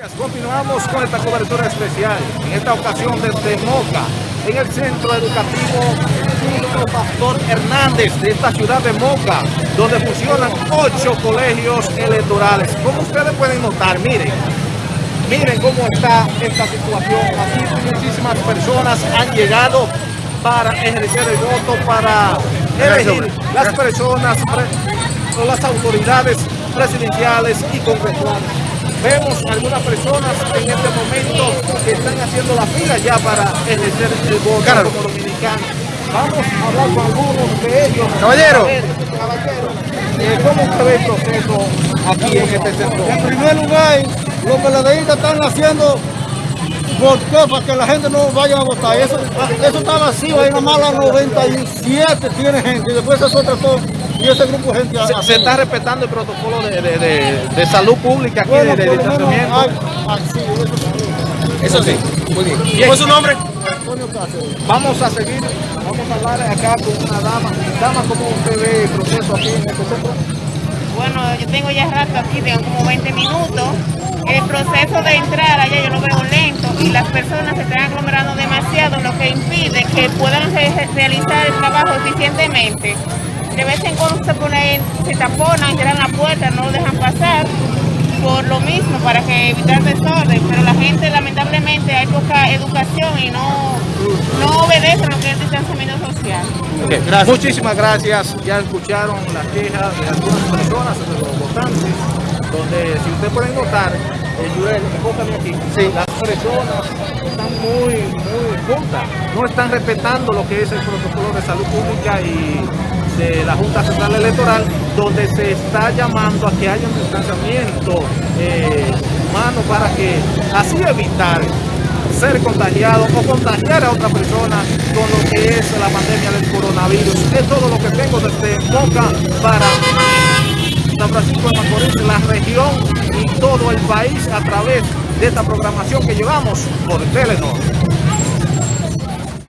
Continuamos con esta cobertura especial, en esta ocasión desde Moca, en el Centro Educativo Pastor Hernández de esta ciudad de Moca, donde funcionan ocho colegios electorales. Como ustedes pueden notar, miren, miren cómo está esta situación. Aquí muchísimas personas han llegado para ejercer el voto, para elegir las personas o las autoridades presidenciales y congresuales. Vemos algunas personas en este momento que están haciendo la fila ya para ejercer el voto como dominicano. Vamos a hablar con algunos de ellos. Caballero. Caballero, eh, ¿cómo usted ve el proceso aquí en este centro? En primer lugar, los peledeístas están haciendo por qué, para que la gente no vaya a votar. Eso, eso está vacío, ahí nomás las 97 tiene gente y después eso otra cosa. Y ese grupo de gente... Se, se está respetando el protocolo de, de- de- de salud pública aquí, Bueno, de, distanciamiento. hay- así, eso sí. Eso sí, muy bien. Bien. ¿Cuál es su nombre? Antonio Cáceres. Vamos a seguir, vamos a hablar acá con una dama. Dama, ¿cómo usted ve el proceso aquí en este centro? Bueno, yo tengo ya rato aquí, tengo como 20 minutos. El proceso de entrar allá yo lo veo lento y las personas se están aglomerando demasiado, lo que impide que puedan re- realizar el trabajo eficientemente. De vez en cuando se ponen, se taponan, cierran la puerta, no lo dejan pasar por lo mismo, para que evitar desorden, pero la gente lamentablemente hay poca educación y no, no obedece lo que es el distanciamiento social. Muchísimas gracias. Ya escucharon las quejas de algunas personas, de los votantes, donde si ustedes pueden notar, eh, Yurel, enfócame aquí, las personas están muy, muy juntas, no están respetando lo que es el protocolo de salud pública y de la Junta Central Electoral, donde se está llamando a que haya un distanciamiento eh, humano para que así evitar ser contagiado o contagiar a otra persona con lo que es la pandemia del coronavirus. Es todo lo que tengo desde Moca para San Francisco de Macorís, la región y todo el país a través de esta programación que llevamos por Telenor.